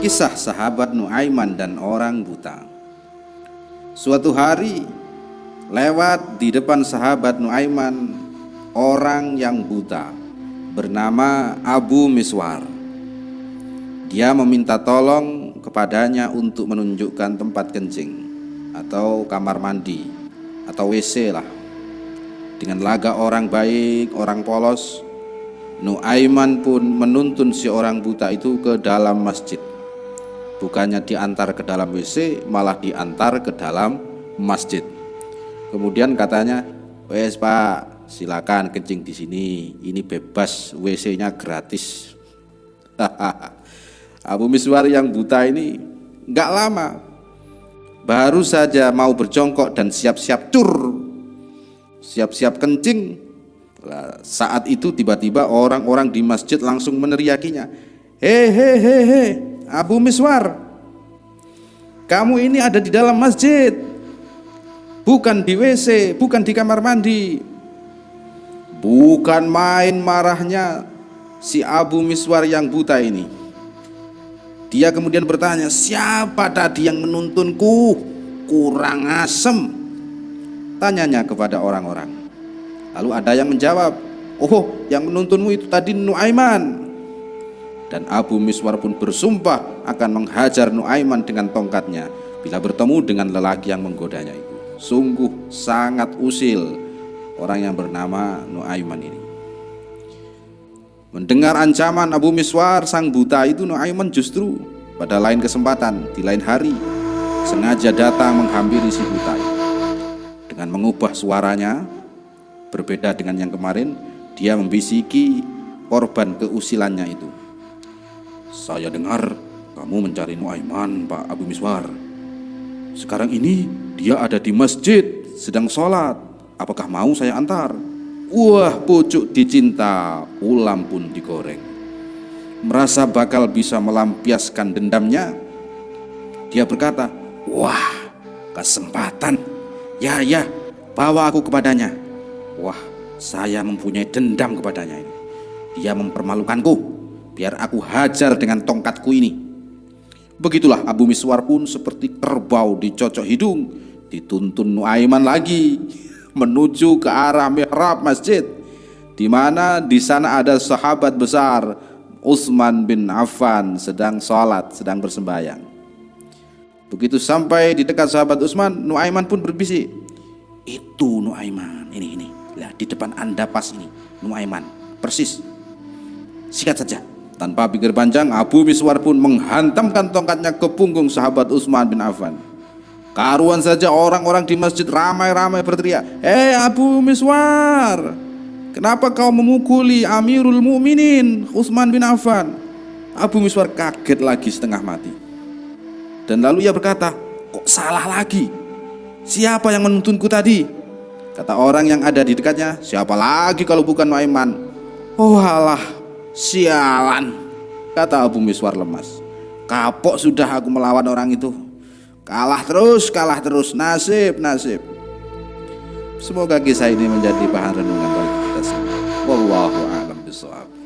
Kisah sahabat Nuaiman dan orang buta. Suatu hari lewat di depan sahabat Nuaiman orang yang buta bernama Abu Miswar. Dia meminta tolong kepadanya untuk menunjukkan tempat kencing atau kamar mandi atau WC lah. Dengan laga orang baik, orang polos Nuaiman pun menuntun si orang buta itu ke dalam masjid bukannya diantar ke dalam WC malah diantar ke dalam masjid. Kemudian katanya wes pak silakan kencing di sini. Ini bebas WC-nya gratis. Abu Miswar yang buta ini nggak lama. Baru saja mau berjongkok dan siap-siap cur siap-siap kencing. Saat itu tiba-tiba orang-orang di masjid langsung meneriakinya. Hehehe Abu Miswar kamu ini ada di dalam masjid bukan di WC bukan di kamar mandi. Bukan main marahnya si Abu Miswar yang buta ini. Dia kemudian bertanya siapa tadi yang menuntunku? Kurang asem. Tanyanya kepada orang-orang. Lalu ada yang menjawab oh yang menuntunmu itu tadi Nuaiman dan Abu Miswar pun bersumpah akan menghajar Nuaiman dengan tongkatnya bila bertemu dengan lelaki yang menggodanya itu. Sungguh sangat usil orang yang bernama Nuaiman ini. Mendengar ancaman Abu Miswar sang buta itu Nuaiman justru pada lain kesempatan di lain hari sengaja datang menghampiri si buta itu. Dengan mengubah suaranya berbeda dengan yang kemarin dia membisiki korban keusilannya itu saya dengar kamu mencari Nuaiman, Pak Abu Miswar. Sekarang ini dia ada di masjid, sedang sholat. Apakah mau saya antar? Wah, pucuk dicinta, ulam pun digoreng. Merasa bakal bisa melampiaskan dendamnya, dia berkata, Wah, kesempatan. Ya, ya, bawa aku kepadanya. Wah, saya mempunyai dendam kepadanya ini. Dia mempermalukanku biar aku hajar dengan tongkatku ini. Begitulah Abu Miswar pun seperti kerbau dicocok hidung, dituntun Nuaiman lagi menuju ke arah mihrab masjid di mana di sana ada sahabat besar Utsman bin Affan sedang sholat, sedang bersembahyang. Begitu sampai di dekat sahabat Utsman, Nuaiman pun berbisik, itu Nuaiman, ini ini, lihat di depan anda pas ini, Nuaiman, persis, sikat saja. Tanpa pikir panjang, Abu Miswar pun menghantamkan tongkatnya ke punggung sahabat Utsman bin Affan. Karuan saja orang-orang di masjid ramai-ramai berteriak, "Eh Abu Miswar, kenapa kau memukuli Amirul Mukminin Utsman bin Affan?" Abu Miswar kaget lagi setengah mati. Dan lalu ia berkata, "Kok salah lagi? Siapa yang menuntunku tadi?" Kata orang yang ada di dekatnya, "Siapa lagi kalau bukan Nuaiman?" "Oh alah, Sialan, kata Abu Miswar lemas. Kapok sudah aku melawan orang itu. Kalah terus, kalah terus, nasib, nasib. Semoga kisah ini menjadi bahan renungan bagi kita semua. Wallahu a'lam bishawab.